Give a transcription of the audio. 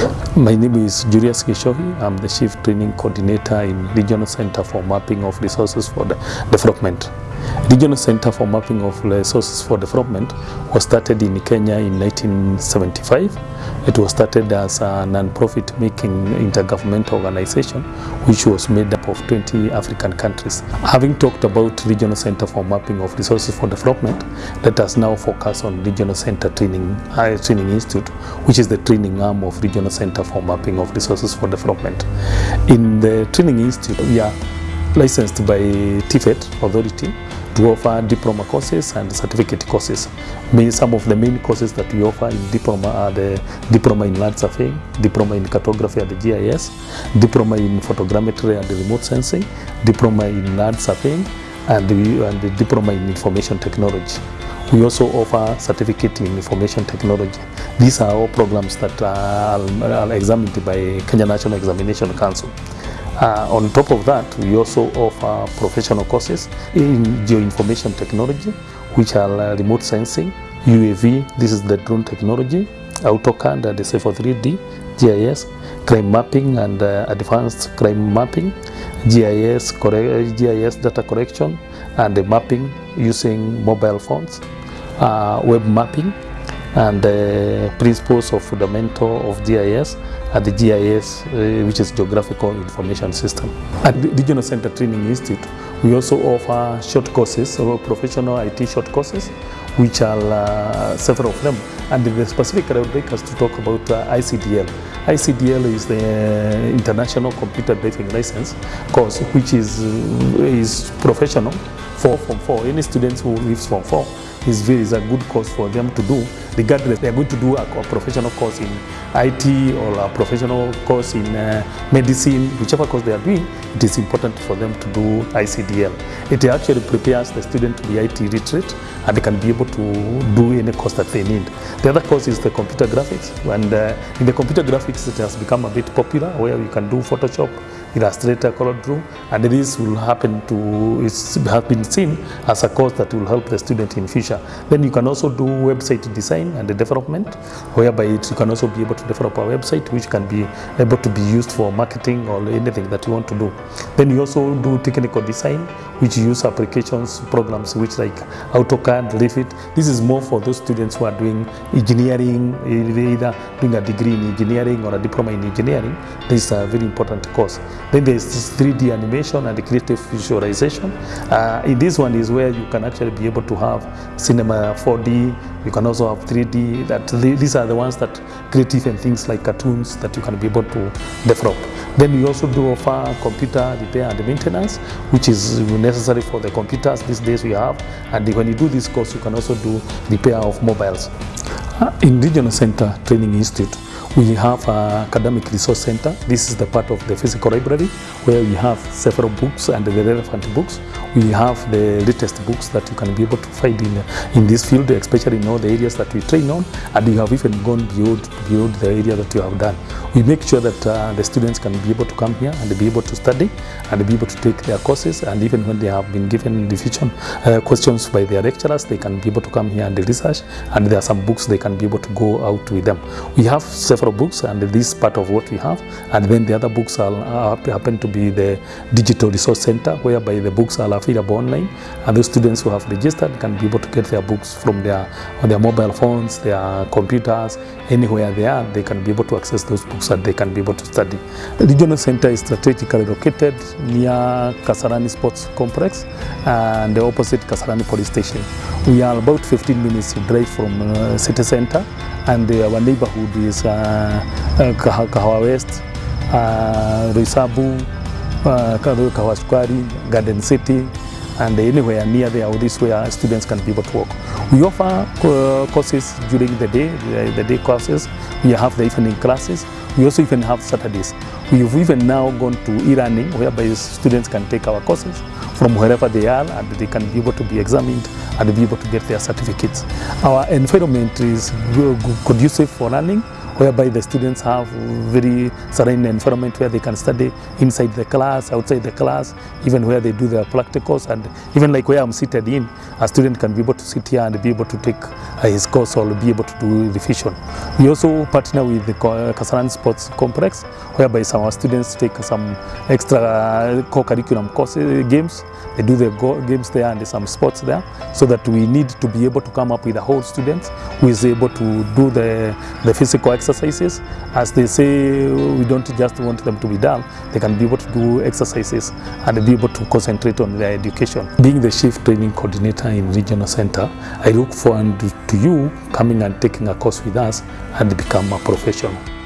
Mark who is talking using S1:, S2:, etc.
S1: My name is Julius Kishohi. I'm the Chief Training Coordinator in Regional Center for Mapping of Resources for the Development. Regional Center for Mapping of Resources for Development was started in Kenya in 1975. It was started as a non-profit making intergovernmental organization which was made up of 20 African countries. Having talked about Regional Center for Mapping of Resources for Development, let us now focus on Regional Center Training, uh, Training Institute, which is the training arm of Regional Center for Mapping of Resources for Development. In the Training Institute, we are licensed by TFET authority to offer diploma courses and certificate courses. Some of the main courses that we offer in diploma are the diploma in land surveying, diploma in cartography at the GIS, diploma in photogrammetry and remote sensing, diploma in land surveying, and the, and the diploma in information technology. We also offer certificate in information technology. These are all programs that are, are examined by Kenya National Examination Council. Uh, on top of that, we also offer professional courses in geoinformation technology, which are uh, remote sensing, UAV, this is the drone technology, AutoCAD and Civil 3D, GIS, crime mapping and uh, advanced crime mapping, GIS, GIS data correction, and the mapping using mobile phones, uh, web mapping, and the principles of fundamental of GIS at the GIS, uh, which is Geographical Information System. At the Regional Center Training Institute, we also offer short courses, professional IT short courses, which are uh, several of them. And the specific I would like us to talk about uh, ICDL. ICDL is the International Computer Driving License course, which is, is professional for Form 4. Any students who leaves Form 4 is very is a good course for them to do. Regardless they are going to do a, a professional course in IT or a professional course in uh, medicine. Whichever course they are doing it is important for them to do ICDL it actually prepares the student to be IT literate and they can be able to do any course that they need. The other course is the computer graphics. And uh, in the computer graphics it has become a bit popular where you can do Photoshop Illustrator, CorelDRAW, and this will happen to it's have been seen as a course that will help the student in future. Then you can also do website design and development, whereby it, you can also be able to develop a website which can be able to be used for marketing or anything that you want to do. Then you also do technical design, which use applications programs which like AutoCAD, Revit. This is more for those students who are doing engineering, either doing a degree in engineering or a diploma in engineering. This is a very important course. Then there's this 3D animation and creative visualization. Uh, in this one is where you can actually be able to have cinema 4D. You can also have 3D. That these are the ones that creative and things like cartoons that you can be able to develop. Then we also do offer computer repair and maintenance, which is necessary for the computers these days we have. And when you do this course, you can also do repair of mobiles. Uh, In Regional Center Training Institute, we have an academic resource center. This is the part of the physical library where we have several books and the relevant books. We have the latest books that you can be able to find in, in this field, especially in all the areas that we train on, and you have even gone beyond, beyond the area that you have done. We make sure that uh, the students can be able to come here and be able to study and be able to take their courses, and even when they have been given revision uh, questions by their lecturers, they can be able to come here and research, and there are some books they can be able to go out with them. We have several books, and this part of what we have, and then the other books are, are happen to be the digital resource center, whereby the books are available online, and those students who have registered can be able to get their books from their on their mobile phones, their computers, anywhere they are, they can be able to access those books and they can be able to study. The regional center is strategically located near Kasarani Sports Complex and the opposite Kasarani Police Station. We are about 15 minutes drive from uh, city center and uh, our neighborhood is uh, uh, Kahawa West, eh, Roysambu, uh, Kahawa Square, Garden City, and anywhere near there, all this where students can be able to work. We offer courses during the day, the day courses. We have the evening classes. We also even have Saturdays. We've even now gone to e-learning, whereby students can take our courses from wherever they are, and they can be able to be examined and be able to get their certificates. Our environment is conducive for learning. Whereby the students have very serene environment where they can study inside the class, outside the class, even where they do their practicals, and even like where I'm seated in, a student can be able to sit here and be able to take uh, his course or be able to do revision. We also partner with the Kasarani Sports Complex, whereby some our students take some extra co-curriculum courses, games. They do their games there and some sports there, so that we need to be able to come up with a whole student who is able to do the, the physical exercises. As they say, we don't just want them to be dull, they can be able to do exercises and be able to concentrate on their education. Being the chief training coordinator in regional center, I look forward to you coming and taking a course with us and become a professional.